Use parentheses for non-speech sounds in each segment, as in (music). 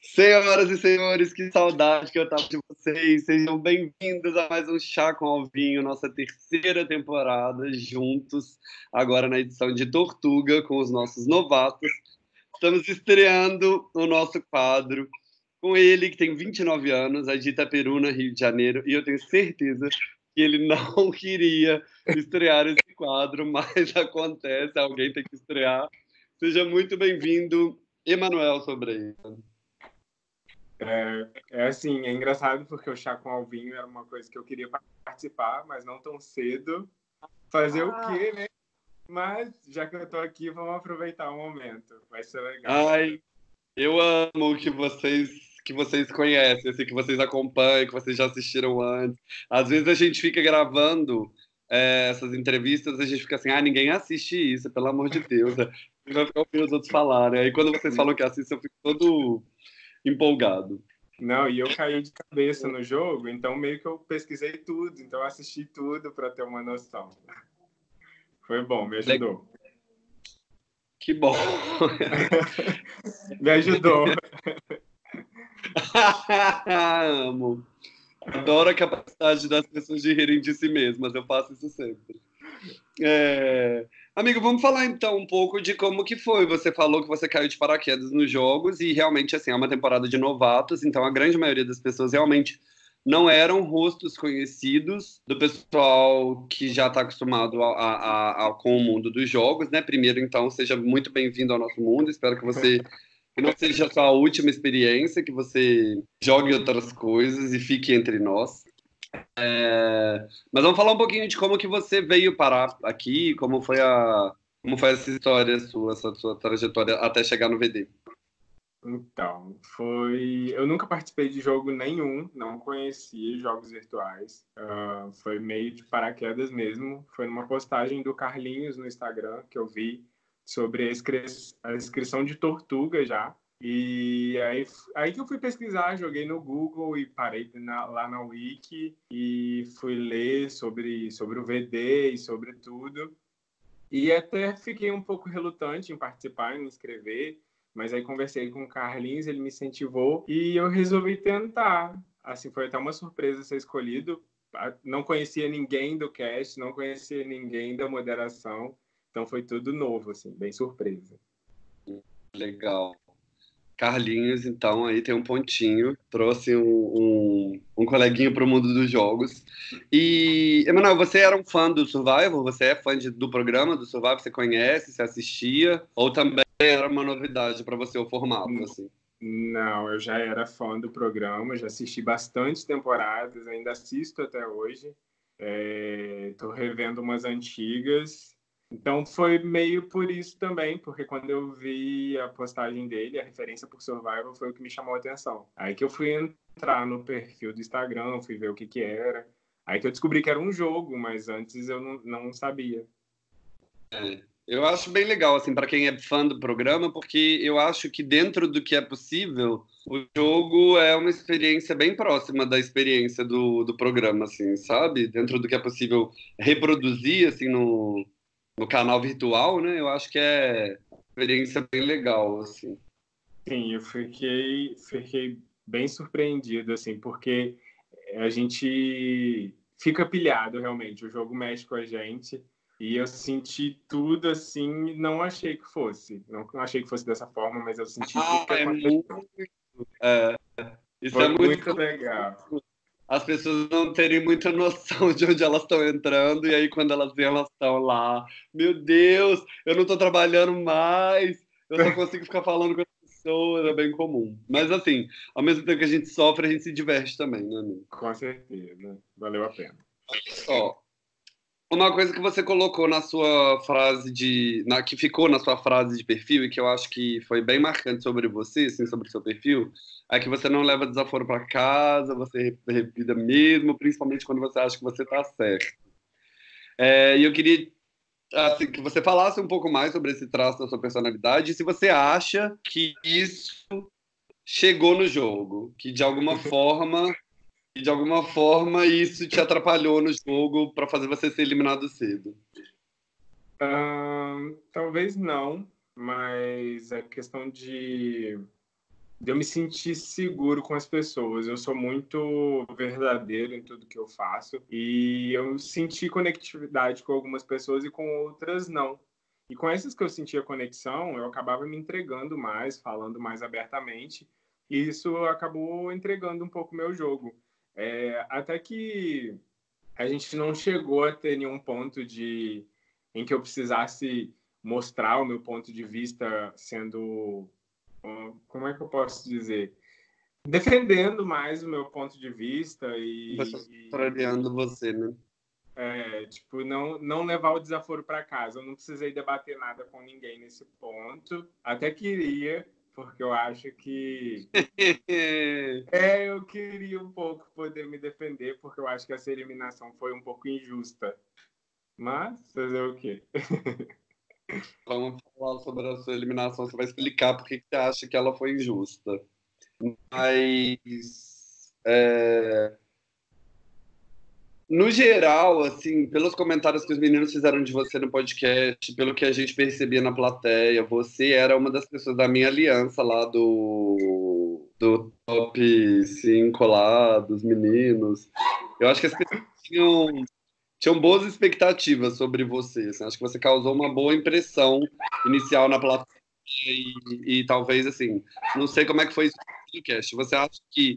Senhoras e senhores, que saudade que eu tava de vocês. Sejam bem-vindos a mais um Chá com Alvinho, nossa terceira temporada, juntos, agora na edição de Tortuga, com os nossos novatos. Estamos estreando o nosso quadro com ele, que tem 29 anos, a Dita Peruna, Rio de Janeiro, e eu tenho certeza que ele não (laughs) queria estrear esse quadro, mas (laughs) acontece, alguém tem que estrear. Seja muito bem-vindo, Emanuel Sobreira. É, é, assim, é engraçado porque o chá com Alvinho era uma coisa que eu queria participar, mas não tão cedo. Fazer ah. o quê, né? Mas já que eu tô aqui, vamos aproveitar o momento. Vai ser legal. Ai, eu amo que vocês que vocês conhecem, assim, que vocês acompanham, que vocês já assistiram antes. Às vezes a gente fica gravando é, essas entrevistas, a gente fica assim, ah, ninguém assiste isso, pelo amor de Deus. (laughs) Vai ficar ouvindo os outros falarem. Aí quando vocês falam que assistem, eu fico todo empolgado. Não, e eu caí de cabeça no jogo, então meio que eu pesquisei tudo, então assisti tudo para ter uma noção. Foi bom, me ajudou. Que bom. (laughs) me ajudou. (laughs) Amo. Adoro a capacidade das pessoas de rirem de si mesmas, eu faço isso sempre. É... Amigo, vamos falar então um pouco de como que foi. Você falou que você caiu de paraquedas nos jogos e realmente assim é uma temporada de novatos, então a grande maioria das pessoas realmente não eram rostos conhecidos do pessoal que já está acostumado a, a, a, com o mundo dos jogos, né? Primeiro, então, seja muito bem-vindo ao nosso mundo. Espero que você que não seja a sua última experiência, que você jogue outras coisas e fique entre nós. É, mas vamos falar um pouquinho de como que você veio parar aqui, como foi a como foi essa história sua, essa sua trajetória até chegar no VD. Então, foi. Eu nunca participei de jogo nenhum, não conhecia jogos virtuais. Uh, foi meio de paraquedas mesmo. Foi numa postagem do Carlinhos no Instagram que eu vi sobre a, inscri... a inscrição de Tortuga já. E aí, aí que eu fui pesquisar, joguei no Google e parei na, lá na Wiki e fui ler sobre, sobre o VD e sobre tudo. E até fiquei um pouco relutante em participar, em me inscrever, mas aí conversei com o Carlinhos, ele me incentivou e eu resolvi tentar. Assim, foi até uma surpresa ser escolhido. Não conhecia ninguém do cast, não conhecia ninguém da moderação, então foi tudo novo, assim, bem surpresa. Legal. Carlinhos, então, aí tem um pontinho, trouxe um, um, um coleguinho para o mundo dos jogos. E, Emanuel, você era um fã do Survival? Você é fã de, do programa do Survival? Você conhece, você assistia? Ou também era uma novidade para você o formato, assim? Não, eu já era fã do programa, já assisti bastante temporadas, ainda assisto até hoje. Estou é, revendo umas antigas então foi meio por isso também, porque quando eu vi a postagem dele, a referência por Survival foi o que me chamou a atenção. Aí que eu fui entrar no perfil do Instagram, fui ver o que que era. Aí que eu descobri que era um jogo, mas antes eu não, não sabia. É, eu acho bem legal, assim, para quem é fã do programa, porque eu acho que dentro do que é possível, o jogo é uma experiência bem próxima da experiência do, do programa, assim, sabe? Dentro do que é possível reproduzir, assim, no, no canal virtual, né? Eu acho que é uma experiência bem legal, assim. Sim, eu fiquei, fiquei bem surpreendido, assim, porque a gente fica pilhado, realmente. O jogo mexe com a gente. E eu senti tudo assim, não achei que fosse. Não, achei que fosse dessa forma, mas eu senti ah, tudo que é muito, é, Isso Foi é muito, muito legal as pessoas não terem muita noção de onde elas estão entrando, e aí quando elas veem, elas estão lá. Meu Deus, eu não estou trabalhando mais, eu só consigo ficar falando com as pessoas, é bem comum. Mas assim, ao mesmo tempo que a gente sofre, a gente se diverte também, né, amigo? Com certeza, valeu a pena. Ó, uma coisa que você colocou na sua frase de. Na, que ficou na sua frase de perfil e que eu acho que foi bem marcante sobre você, assim, sobre o seu perfil, é que você não leva desaforo para casa, você repita mesmo, principalmente quando você acha que você está certo. É, e eu queria assim, que você falasse um pouco mais sobre esse traço da sua personalidade e se você acha que isso chegou no jogo, que de alguma forma e de alguma forma isso te atrapalhou no jogo para fazer você ser eliminado cedo? talvez não, mas a questão de de eu me sentir seguro com as pessoas. Eu sou muito verdadeiro em tudo que eu faço e eu senti conectividade com algumas pessoas e com outras não. E com essas que eu sentia conexão, eu acabava me entregando mais, falando mais abertamente, e isso acabou entregando um pouco meu jogo. É, até que a gente não chegou a ter nenhum ponto de em que eu precisasse mostrar o meu ponto de vista sendo como é que eu posso dizer? Defendendo mais o meu ponto de vista e contrariando você né? É, tipo não não levar o desaforo para casa. Eu não precisei debater nada com ninguém nesse ponto. Até queria porque eu acho que (laughs) é eu queria um pouco poder me defender porque eu acho que essa eliminação foi um pouco injusta mas fazer o quê (laughs) Vamos falar sobre a sua eliminação. Você vai explicar por que você acha que ela foi injusta. Mas. É... No geral, assim, pelos comentários que os meninos fizeram de você no podcast, pelo que a gente percebia na plateia, você era uma das pessoas da minha aliança lá do, do top 5 lá, dos meninos. Eu acho que as pessoas tinham tinham boas expectativas sobre você. Assim, acho que você causou uma boa impressão inicial na plateia e, e talvez assim, não sei como é que foi isso no podcast. Você acha que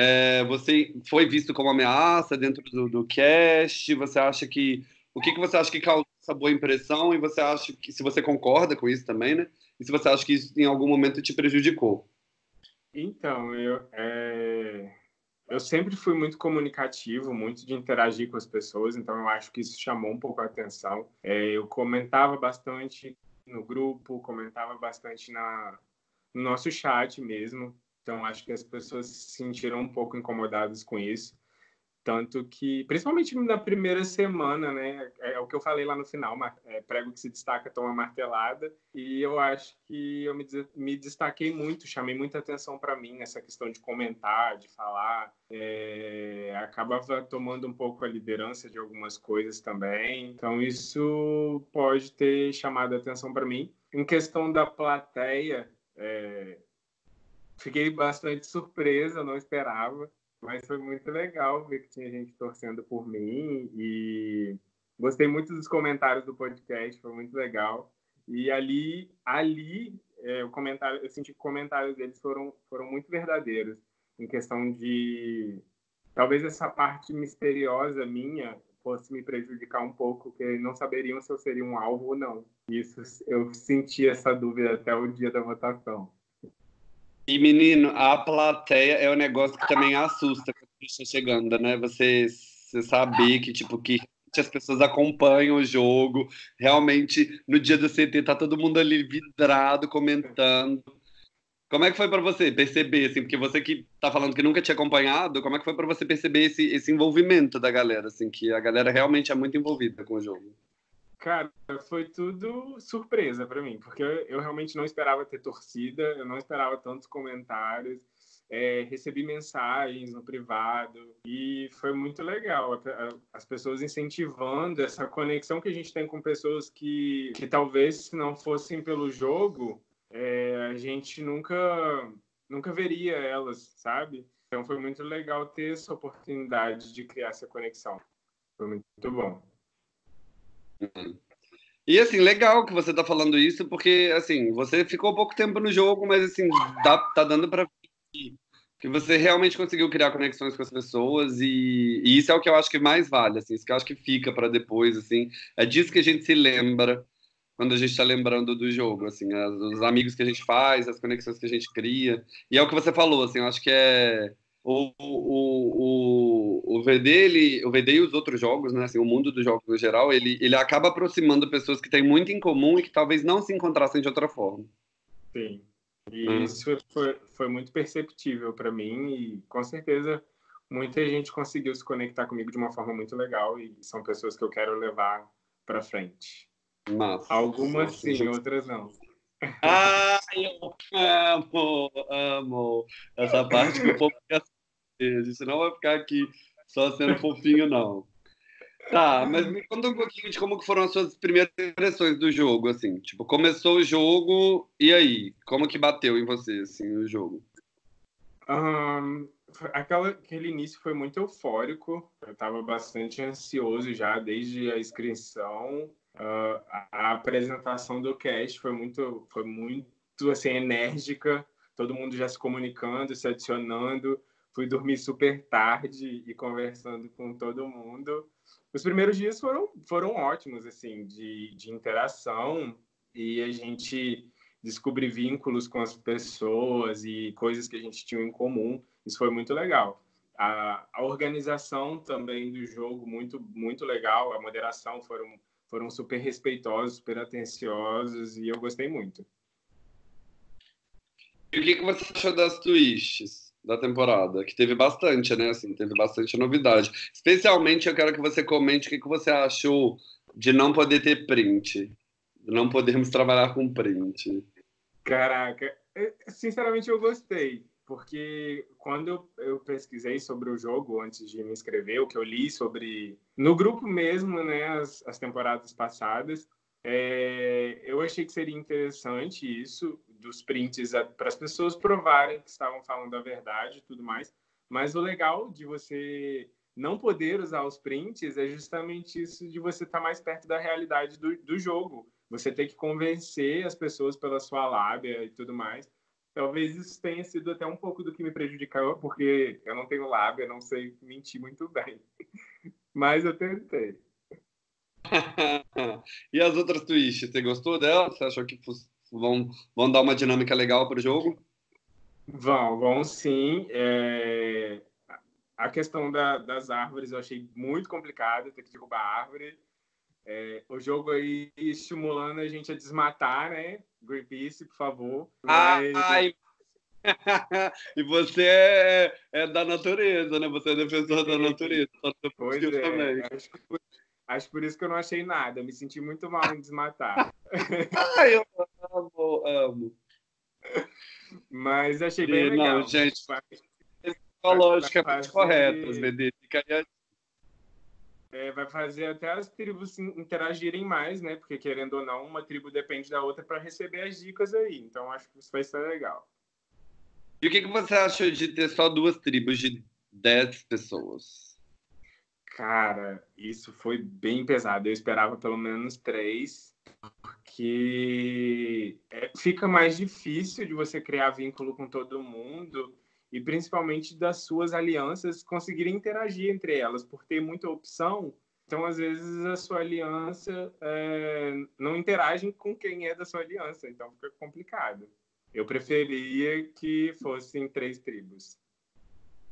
é, você foi visto como ameaça dentro do, do cast? Você acha que o que, que você acha que causou essa boa impressão e você acha que se você concorda com isso também, né? E se você acha que isso em algum momento te prejudicou? Então, eu é eu sempre fui muito comunicativo, muito de interagir com as pessoas, então eu acho que isso chamou um pouco a atenção. É, eu comentava bastante no grupo, comentava bastante na, no nosso chat mesmo, então acho que as pessoas se sentiram um pouco incomodadas com isso. Tanto que, principalmente na primeira semana, né? É, é o que eu falei lá no final, é, prego que se destaca toma martelada. E eu acho que eu me, me destaquei muito, chamei muita atenção para mim nessa questão de comentar, de falar. É, acabava tomando um pouco a liderança de algumas coisas também. Então, isso pode ter chamado atenção para mim. Em questão da plateia, é, fiquei bastante surpresa, não esperava. Mas foi muito legal ver que tinha gente torcendo por mim e gostei muito dos comentários do podcast, foi muito legal. E ali, ali, é, o comentário, eu senti que comentários deles foram, foram muito verdadeiros em questão de talvez essa parte misteriosa minha fosse me prejudicar um pouco, que não saberiam se eu seria um alvo ou não. Isso eu senti essa dúvida até o dia da votação. E, menino, a plateia é um negócio que também assusta quando está chegando, né? Você, você saber que, tipo, que as pessoas acompanham o jogo. Realmente, no dia do CT, tá todo mundo ali vidrado, comentando. Como é que foi para você perceber, assim, porque você que tá falando que nunca tinha acompanhado, como é que foi para você perceber esse, esse envolvimento da galera, assim, que a galera realmente é muito envolvida com o jogo? Cara, foi tudo surpresa para mim, porque eu realmente não esperava ter torcida, eu não esperava tantos comentários. É, recebi mensagens no privado e foi muito legal. As pessoas incentivando essa conexão que a gente tem com pessoas que, que talvez se não fossem pelo jogo, é, a gente nunca, nunca veria elas, sabe? Então foi muito legal ter essa oportunidade de criar essa conexão. Foi muito bom. E assim, legal que você tá falando isso, porque assim, você ficou pouco tempo no jogo, mas assim, dá, tá dando para que você realmente conseguiu criar conexões com as pessoas e, e, isso é o que eu acho que mais vale, assim, isso que eu acho que fica para depois, assim, é disso que a gente se lembra quando a gente está lembrando do jogo, assim, as, os amigos que a gente faz, as conexões que a gente cria, e é o que você falou, assim, eu acho que é o, o, o, o VD, ele, o VD e os outros jogos, né, assim, o mundo dos jogos no geral, ele, ele acaba aproximando pessoas que têm muito em comum e que talvez não se encontrassem de outra forma. Sim, e hum. isso foi, foi muito perceptível para mim e com certeza muita gente conseguiu se conectar comigo de uma forma muito legal e são pessoas que eu quero levar para frente. Massa. Algumas sim, outras não. Ai, eu amo, amo essa parte que o povo quer a gente não vai ficar aqui só sendo fofinho, não. Tá, mas me conta um pouquinho de como foram as suas primeiras impressões do jogo, assim. Tipo, começou o jogo, e aí? Como que bateu em você, assim, o jogo? Um, aquela, aquele início foi muito eufórico. Eu estava bastante ansioso já desde a inscrição. Uh, a, apresentação do cast foi muito, foi muito assim enérgica. Todo mundo já se comunicando, se adicionando. Fui dormir super tarde e conversando com todo mundo. Os primeiros dias foram, foram ótimos, assim, de, de interação e a gente descobrir vínculos com as pessoas e coisas que a gente tinha em comum. Isso foi muito legal. A, a organização também do jogo, muito, muito legal. A moderação foram, foram super respeitosos, super atenciosos e eu gostei muito. E o que, que você achou das twists da temporada? Que teve bastante, né? Assim, teve bastante novidade. Especialmente eu quero que você comente o que, que você achou de não poder ter print. Não podemos trabalhar com print. Caraca, sinceramente eu gostei, porque quando eu pesquisei sobre o jogo antes de me inscrever, o que eu li sobre no grupo mesmo, né, as, as temporadas passadas, é, eu achei que seria interessante isso dos prints para as pessoas provarem que estavam falando a verdade e tudo mais. Mas o legal de você não poder usar os prints é justamente isso de você estar tá mais perto da realidade do, do jogo você tem que convencer as pessoas pela sua lábia e tudo mais. Talvez isso tenha sido até um pouco do que me prejudicou, porque eu não tenho lábia, não sei mentir muito bem. (laughs) Mas eu tentei. (laughs) e as outras twists, você gostou delas? Você achou que vão, vão dar uma dinâmica legal para o jogo? Vão, vão sim. É... A questão da, das árvores eu achei muito complicado, ter que derrubar a árvore. É, o jogo aí estimulando a gente a desmatar, né? Greenpeace, por favor. Mas... Ai, (laughs) e você é, é, da natureza, né? Você é defensor da natureza. Pois é, também. Acho, por, acho por isso que eu não achei nada. Me senti muito mal em desmatar. Ai, (laughs) eu amo, amo. Mas achei bem e, legal. Não, gente, ecologicamente corretas, Bebê. Aí a é, vai fazer até as tribos interagirem mais, né? Porque querendo ou não, uma tribo depende da outra para receber as dicas aí. Então acho que isso vai ser legal. E o que, que você achou de ter só duas tribos de 10 pessoas? Cara, isso foi bem pesado. Eu esperava pelo menos três, porque é, fica mais difícil de você criar vínculo com todo mundo e principalmente das suas alianças conseguirem interagir entre elas, por ter muita opção. Então, às vezes, a sua aliança é, não interage com quem é da sua aliança, então fica complicado. Eu preferia que fossem três tribos.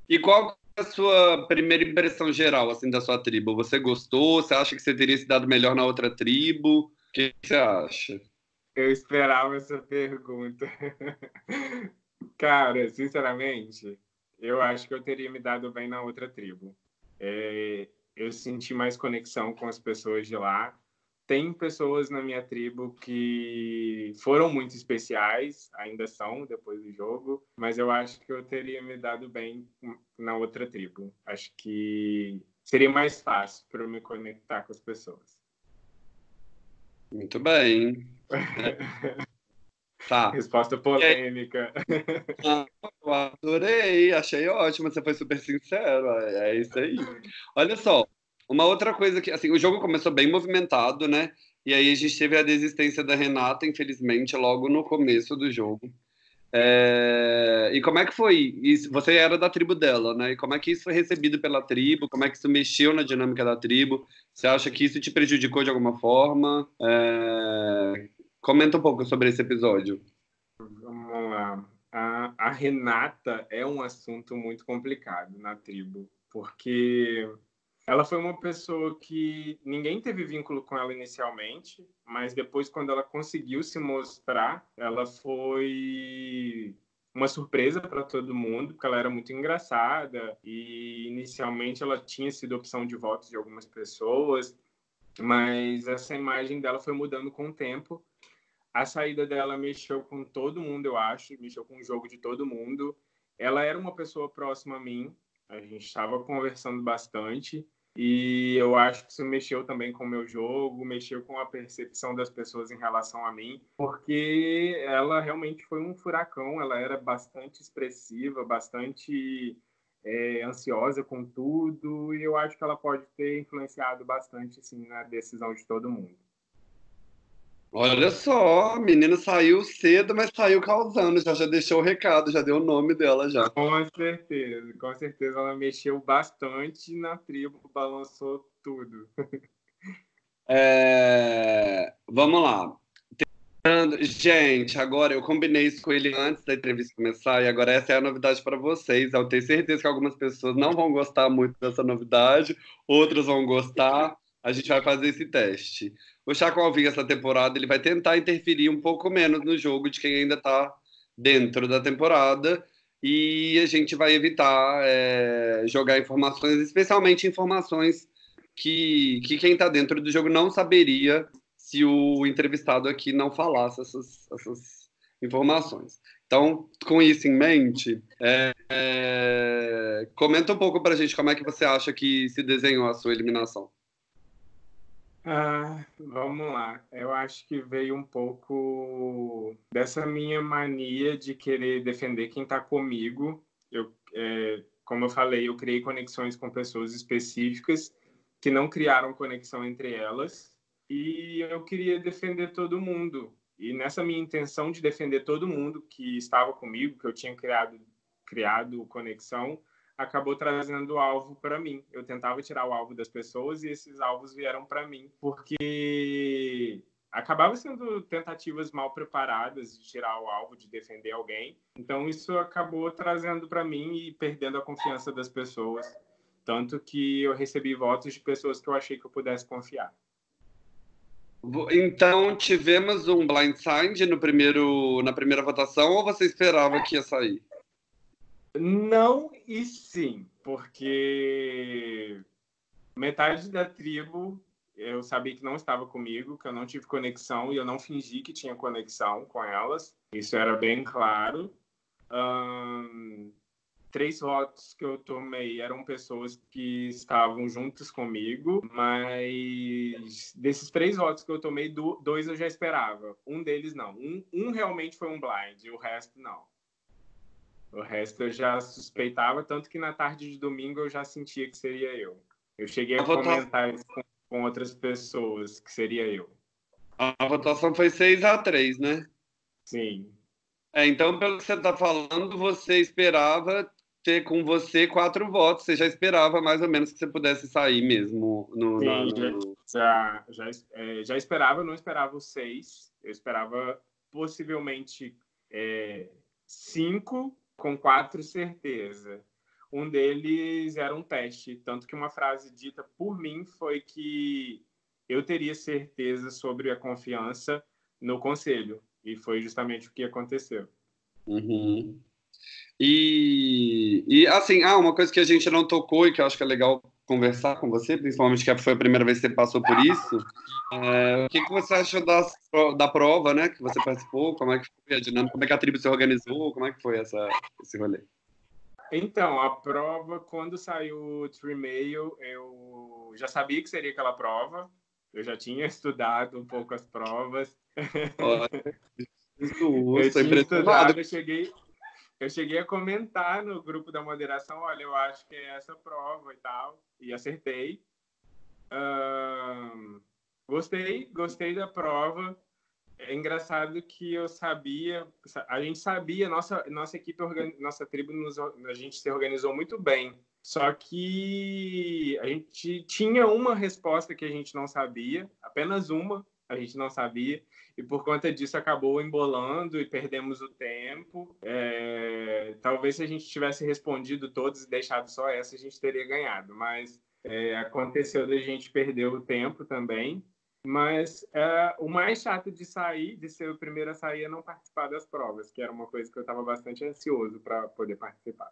E qual a sua primeira impressão geral assim da sua tribo? Você gostou? Você acha que você teria se dado melhor na outra tribo? O que você acha? Eu esperava essa pergunta. (laughs) Cara, sinceramente, eu acho que eu teria me dado bem na outra tribo. É, eu senti mais conexão com as pessoas de lá. Tem pessoas na minha tribo que foram muito especiais, ainda são depois do jogo, mas eu acho que eu teria me dado bem na outra tribo. Acho que seria mais fácil para eu me conectar com as pessoas. Muito bem. (laughs) Tá. Resposta polêmica. Ah, eu adorei, achei ótimo, você foi super sincero, é, é isso aí. Olha só, uma outra coisa que, assim, o jogo começou bem movimentado, né? E aí a gente teve a desistência da Renata, infelizmente, logo no começo do jogo. É... E como é que foi? Isso? Você era da tribo dela, né? E como é que isso foi recebido pela tribo? Como é que isso mexeu na dinâmica da tribo? Você acha que isso te prejudicou de alguma forma? É... Comenta um pouco sobre esse episódio. Vamos lá. A, a Renata é um assunto muito complicado na tribo, porque ela foi uma pessoa que ninguém teve vínculo com ela inicialmente, mas depois, quando ela conseguiu se mostrar, ela foi uma surpresa para todo mundo, porque ela era muito engraçada e inicialmente ela tinha sido opção de votos de algumas pessoas, mas essa imagem dela foi mudando com o tempo a saída dela mexeu com todo mundo, eu acho, mexeu com o jogo de todo mundo. Ela era uma pessoa próxima a mim, a gente estava conversando bastante, E eu acho que isso mexeu também com o meu jogo, mexeu com a percepção das pessoas em relação a mim, porque ela realmente foi um furacão, ela era bastante expressiva, bastante é, ansiosa com tudo, e eu acho que ela pode ter influenciado bastante assim, na decisão de todo mundo. Olha só, a menina saiu cedo, mas saiu causando, já, já deixou o recado, já deu o nome dela já. Com certeza, com certeza ela mexeu bastante na tribo, balançou tudo. (laughs) É... Vamos lá. Gente, agora eu combinei isso com ele antes da entrevista começar e agora essa é a novidade para vocês. Eu tenho certeza que algumas pessoas não vão gostar muito dessa novidade, outras vão gostar. A gente vai fazer esse teste. O Chaco Alvim, essa temporada, ele vai tentar interferir um pouco menos no jogo de quem ainda está dentro da temporada e a gente vai evitar é, jogar informações, especialmente informações que, que quem está dentro do jogo não saberia se o entrevistado aqui não falasse essas, essas informações. Então, com isso em mente, é, é, comenta um pouco para a gente como é que você acha que se desenhou a sua eliminação. Ah, vamos lá. Eu acho que veio um pouco dessa minha mania de querer defender quem está comigo. Eu, é, como eu falei, eu criei conexões com pessoas específicas que não criaram conexão entre elas e eu queria defender todo mundo. E nessa minha intenção de defender todo mundo que estava comigo, que eu tinha criado, criado conexão, acabou trazendo o alvo para mim. Eu tentava tirar o alvo das pessoas e esses alvos vieram para mim, porque acabava sendo tentativas mal preparadas de tirar o alvo, de defender alguém. Então isso acabou trazendo para mim e perdendo a confiança das pessoas, tanto que eu recebi votos de pessoas que eu achei que eu pudesse confiar. Então, tivemos um blindside no primeiro, na primeira votação ou você esperava que ia sair? Não e sim, porque metade da tribo eu sabia que não estava comigo, que eu não tive conexão e eu não fingi que tinha conexão com elas. Isso era bem claro. Um, três votos que eu tomei eram pessoas que estavam juntas comigo, mas desses três votos que eu tomei, dois eu já esperava. Um deles não. Um, um realmente foi um blind, o resto não. O resto eu já suspeitava, tanto que na tarde de domingo eu já sentia que seria eu. Eu cheguei a, a comentar isso com, com, outras pessoas, que seria eu. A votação foi 6 a 3 né? Sim. É, então, pelo que você está falando, você esperava ter com você quatro votos. Você já esperava mais ou menos que você pudesse sair mesmo no. Sim, na, no... Já, já, é, já esperava, não esperava os seis. Eu esperava possivelmente é, cinco com quatro certeza. Um deles era um teste, tanto que uma frase dita por mim foi que eu teria certeza sobre a confiança no conselho. E foi justamente o que aconteceu. Uhum. E, e assim, ah, uma coisa que a gente não tocou e que eu acho que é legal conversar com você, principalmente que foi a primeira vez que você passou por isso. É, o que, que você achou das, da prova, né? Que você participou? Como é que foi a dinâmica? Como é que a tribo se organizou? Como é que foi essa, esse rolê? Então, a prova, quando saiu o Trimail, eu já sabia que seria aquela prova. Eu já tinha (laughs) estudado um pouco as provas. Olha, (laughs) isso, eu tinha estudado, eu cheguei, eu cheguei a comentar no grupo da moderação, olha, eu acho que é essa prova e tal, e acertei. Gostei, gostei da prova. É engraçado que eu sabia, a gente sabia, nossa nossa equipe, nossa tribo, nos, a gente se organizou muito bem. Só que a gente tinha uma resposta que a gente não sabia, apenas uma, a gente não sabia e por conta disso acabou embolando e perdemos o tempo. É, talvez se a gente tivesse respondido todos e deixado só essa, a gente teria ganhado, mas é, aconteceu da gente perder o tempo também. Mas é, o mais chato de sair, de ser o primeiro a sair, é não participar das provas, que era uma coisa que eu estava bastante ansioso para poder participar.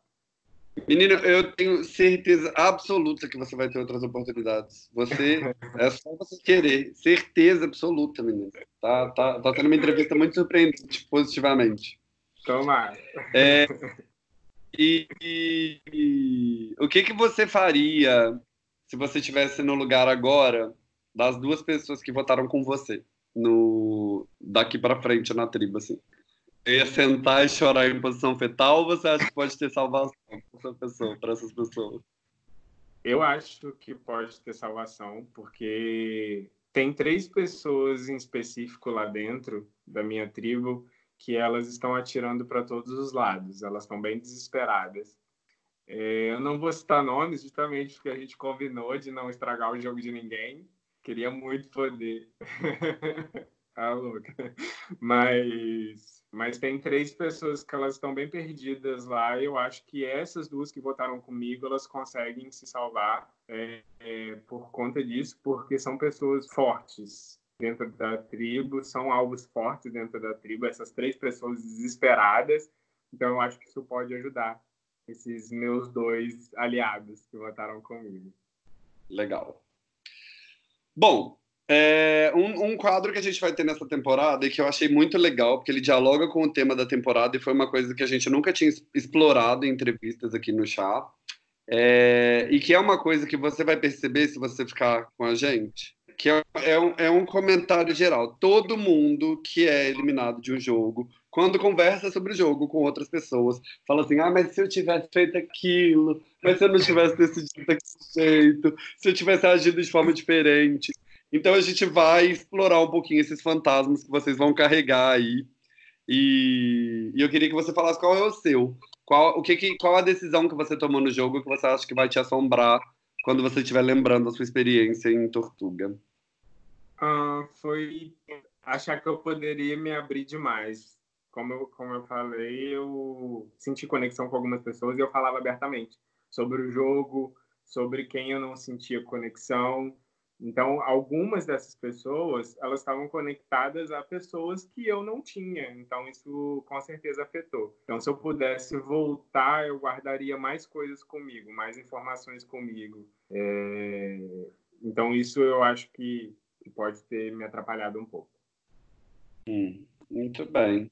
Menino, eu tenho certeza absoluta que você vai ter outras oportunidades. Você (laughs) é só você querer, certeza absoluta, menino. Tá, tá, tá tendo uma entrevista muito surpreendente positivamente. Tomara. É, e, e, e, o que que você faria se você estivesse no lugar agora das duas pessoas que votaram com você, no daqui para frente na tribo, assim. Eu ia sentar e chorar em posição fetal ou você acha que pode ter salvação essa pessoa, para essas pessoas? Eu acho que pode ter salvação, porque tem três pessoas em específico lá dentro da minha tribo que elas estão atirando para todos os lados, elas estão bem desesperadas. É, eu não vou citar nomes, justamente porque a gente combinou de não estragar o jogo de ninguém. Queria muito poder. ah, (laughs) louca. Mas, mas tem três pessoas que elas estão bem perdidas lá. E eu acho que essas duas que votaram comigo, elas conseguem se salvar é, é, por conta disso, porque são pessoas fortes dentro da tribo, são alvos fortes dentro da tribo, essas três pessoas desesperadas. Então, eu acho que isso pode ajudar esses meus dois aliados que votaram comigo. Legal. Bom, é, um, um, quadro que a gente vai ter nessa temporada e que eu achei muito legal, porque ele dialoga com o tema da temporada e foi uma coisa que a gente nunca tinha explorado em entrevistas aqui no chá. É, e que é uma coisa que você vai perceber se você ficar com a gente, que é, é, um, é um comentário geral. Todo mundo que é eliminado de um jogo, quando conversa sobre o jogo com outras pessoas, fala assim: ah, mas se eu tivesse feito aquilo, mas se eu não tivesse decidido daquele jeito, se eu tivesse agido de forma diferente. Então a gente vai explorar um pouquinho esses fantasmas que vocês vão carregar aí. E, e eu queria que você falasse qual é o seu. Qual, o que, que, qual a decisão que você tomou no jogo que você acha que vai te assombrar quando você estiver lembrando a sua experiência em Tortuga? Uh, foi achar que eu poderia me abrir demais. Como eu, como eu falei, eu senti conexão com algumas pessoas e eu falava abertamente sobre o jogo, sobre quem eu não sentia conexão, então, algumas dessas pessoas, elas estavam conectadas a pessoas que eu não tinha. Então, isso com certeza afetou. Então, se eu pudesse voltar, eu guardaria mais coisas comigo, mais informações comigo. É... Então, isso eu acho que, pode ter me atrapalhado um pouco. Hum, muito bem.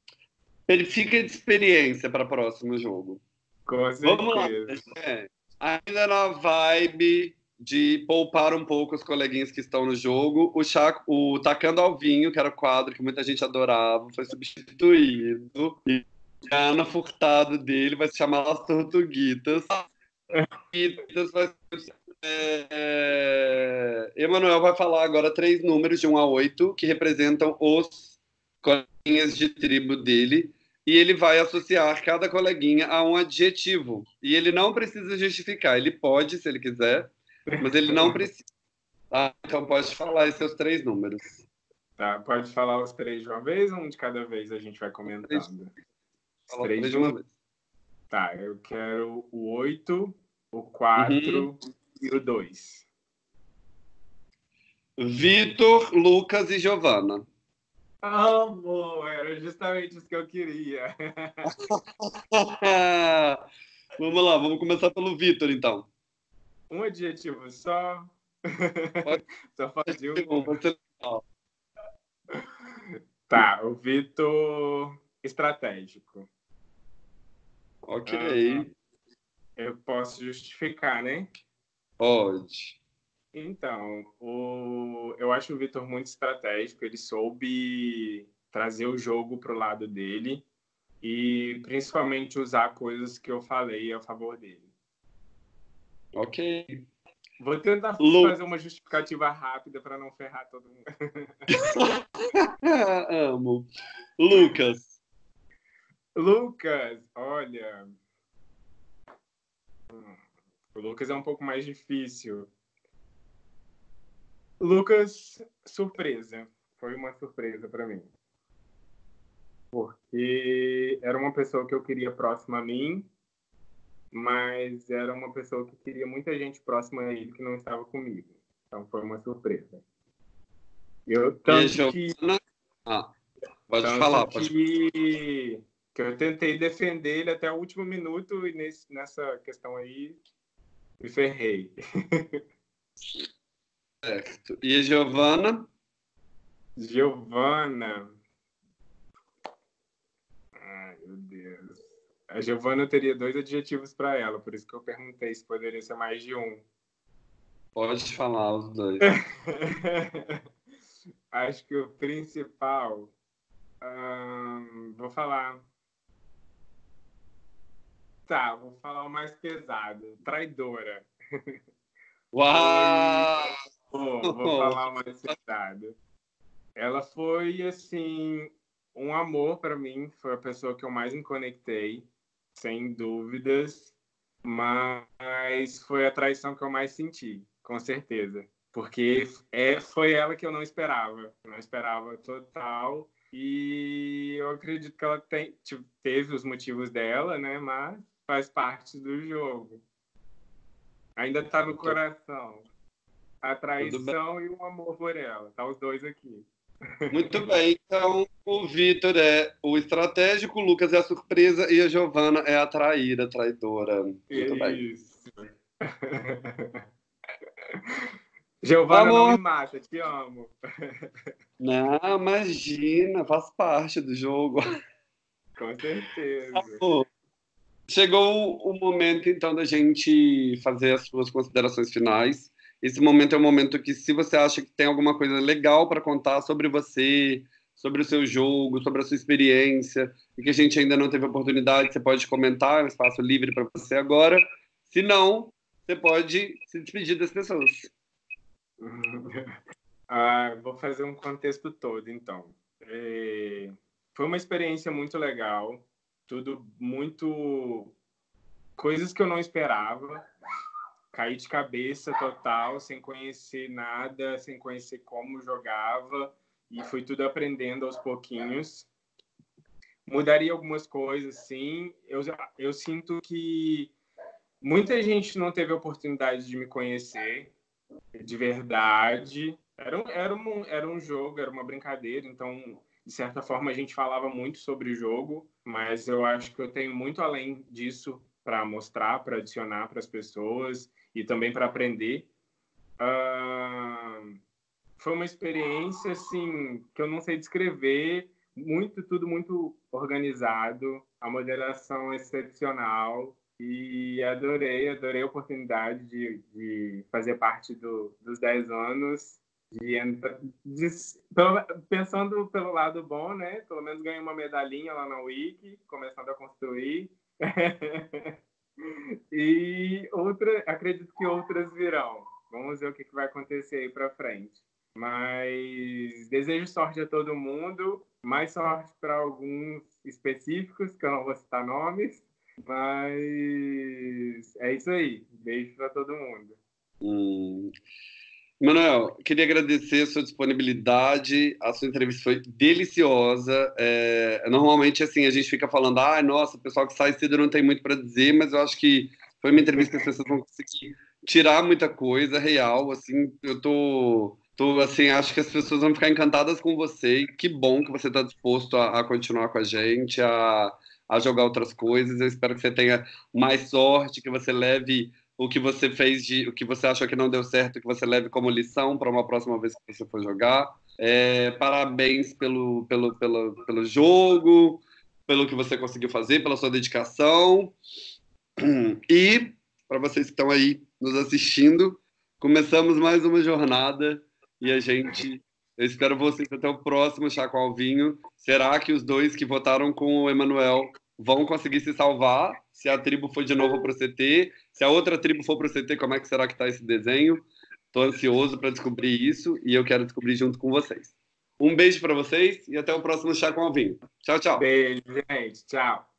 Verifica de experiência para o próximo jogo. Com certeza. Vamos lá. É, ainda na vibe de poupar um pouco os coleguinhas que estão no jogo. O, Chaco, o Tacando ao Vinho, que era o quadro que muita gente adorava, foi substituído. E a Ana Furtado dele vai se chamar As Tortuguitas. vai é, é, Emanuel vai falar agora três números de 1 a 8 que representam os coleguinhas de tribo dele. E ele vai associar cada coleguinha a um adjetivo. E ele não precisa justificar, ele pode, se ele quiser, mas ele não precisa. Ah, então pode falar os seus três números. Tá, pode falar os três de uma vez ou um de cada vez a gente vai comentando? Três, os três de uma vez. Tá, eu quero o oito, o quatro uhum. e o dois. Vitor, Lucas e Giovana. Amor, era justamente isso que eu queria. (laughs) vamos lá, vamos começar pelo Vitor, então um adjetivo só. (laughs) só fazer um. Tá, o Vitor estratégico. Ok. Uh, eu posso justificar, né? Pode. Então, o... eu acho o Vitor muito estratégico. Ele soube trazer o jogo para o lado dele e principalmente usar coisas que eu falei a favor dele. Ok. Vou tentar Lu... fazer uma justificativa rápida para não ferrar todo mundo. (laughs) Amo. Lucas. Lucas, olha. O Lucas é um pouco mais difícil. Lucas, surpresa. Foi uma surpresa para mim. Porque era uma pessoa que eu queria próxima a mim mas era uma pessoa que queria muita gente próxima a ele que não estava comigo. Então foi uma surpresa. Eu tanto que ah, pode falar, pode que... que eu tentei defender ele até o último minuto e nesse, nessa questão aí me ferrei. Certo. (laughs) E a Giovana? Giovana. Ai, meu Deus. A Giovana teria dois adjetivos para ela, por isso que eu perguntei se poderia ser mais de um. Pode falar os dois. (laughs) Acho que o principal. Hum, vou falar. Tá, vou falar o mais pesado. Traidora. (laughs) Uau! Vou, vou falar o mais pesado. Ela foi, assim, um amor para mim. Foi a pessoa que eu mais me conectei, sem dúvidas. Mas foi a traição que eu mais senti, com certeza. Porque é, foi ela que eu não esperava. Não esperava total. E eu acredito que ela tem, teve os motivos dela, né? Mas faz parte do jogo. Ainda está no coração. A traição e o amor por ela. Tá os dois aqui. Muito bem. Então, o Vitor é o estratégico, o Lucas é a surpresa e a Giovana é a traíra, a traidora. Muito Isso. bem. (laughs) Giovana, Amor. não me mata, te amo. (laughs) Não, imagina, faz parte do jogo. Com certeza. Amor. Chegou o momento, então, da gente fazer as suas considerações finais. Esse momento é um momento que, se você acha que tem alguma coisa legal para contar sobre você, sobre o seu jogo, sobre a sua experiência, e que a gente ainda não teve oportunidade, você pode comentar, é um espaço livre para você agora. Se não, você pode se despedir das pessoas. (laughs) Ah, vou fazer um contexto todo, então. É... Foi uma experiência muito legal tudo muito coisas que eu não esperava. Caí de cabeça total, sem conhecer nada, sem conhecer como jogava e fui tudo aprendendo aos pouquinhos. Mudaria algumas coisas, sim. Eu, eu sinto que muita gente não teve a oportunidade de me conhecer de verdade. Era um, era, um, era um jogo, era uma brincadeira, então de certa forma, a gente falava muito sobre o jogo, mas eu acho que eu tenho muito além disso para mostrar, para adicionar para as pessoas e também para aprender. Uh, foi uma experiência assim que eu não sei descrever, muito tudo muito organizado, a moderação excepcional e adorei, adorei a oportunidade de, de fazer parte do, dos 10 anos de, de, pensando pelo lado bom, né? Pelo menos ganhei uma medalhinha lá na Wiki, começando a construir. (laughs) e outra, acredito que outras virão. Vamos ver o que, vai acontecer aí para frente. Mas desejo sorte a todo mundo, mais sorte para alguns específicos, que eu não vou citar nomes. Mas é isso aí. Beijo para todo mundo. Hum. Manuel, queria agradecer a sua disponibilidade, a sua entrevista foi deliciosa. É, normalmente, assim, a gente fica falando, ah, nossa, o pessoal que sai cedo não tem muito para dizer, mas eu acho que foi uma entrevista que as pessoas vão conseguir tirar muita coisa real, assim, eu tô, tô, assim, acho que as pessoas vão ficar encantadas com você, que bom que você está disposto a, a, continuar com a gente, a, a jogar outras coisas, eu espero que você tenha mais sorte, que você leve o que você fez de o que você achou que não deu certo, que você leve como lição para uma próxima vez que você for jogar. É, parabéns pelo, pelo, pelo, pelo jogo, pelo que você conseguiu fazer, pela sua dedicação. E para vocês que estão aí nos assistindo, começamos mais uma jornada e a gente eu espero vocês até o próximo Chá com Alvinho. Será que os dois que votaram com o Emanuel vão conseguir se salvar? Se a tribo for de novo para o CT, se a outra tribo for para o CT, como é que será que está esse desenho? Estou ansioso para descobrir isso e eu quero descobrir junto com vocês. Um beijo para vocês e até o próximo Chá com Alvinho. Tchau, tchau. Beijo, gente. Tchau.